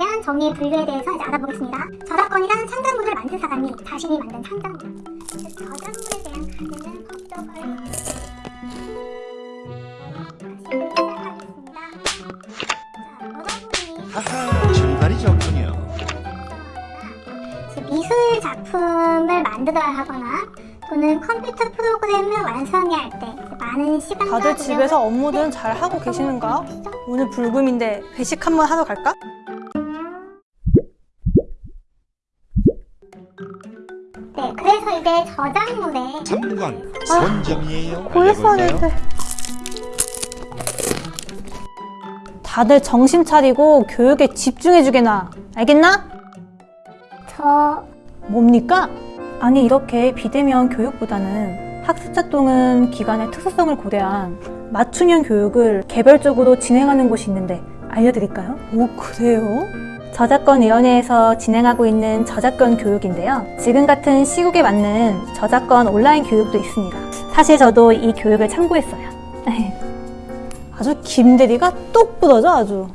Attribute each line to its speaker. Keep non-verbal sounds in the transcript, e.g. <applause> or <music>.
Speaker 1: 저작권의 분류에 대해서 이제 알아보겠습니다. 저작권이란 창작물을 만든 사람이 자신이 만든 창작물, 즉 저작물에 대한 가치는 법적 권리. 다시 시작하겠습니다. 자,
Speaker 2: 하하 좋군요
Speaker 1: 즉, 미술 작품을 만들어야 하거나 또는 컴퓨터 프로그램을 완성해야 할 때 많은 시간과
Speaker 3: 다들 집에서 업무든 잘 하고 계시는가? 오늘 불금인데 회식 한번 하러 갈까?
Speaker 1: 네, 그래서 이제 저작물에
Speaker 2: 참관 선정이에요
Speaker 3: 고했어야
Speaker 2: 알려볼까요?
Speaker 3: 되는데. 다들 정신 차리고 교육에 집중해주게나. 알겠나?
Speaker 1: 저
Speaker 3: 뭡니까? 아니 이렇게 비대면 교육보다는 학습작동은 기관의 특수성을 고려한 맞춤형 교육을 개별적으로 진행하는 곳이 있는데 알려드릴까요? 오 그래요? 저작권위원회에서 진행하고 있는 저작권 교육인데요. 지금 같은 시국에 맞는 저작권 온라인 교육도 있습니다. 사실 저도 이 교육을 참고했어요. <laughs> 아주 김대리가 똑 부러져 아주.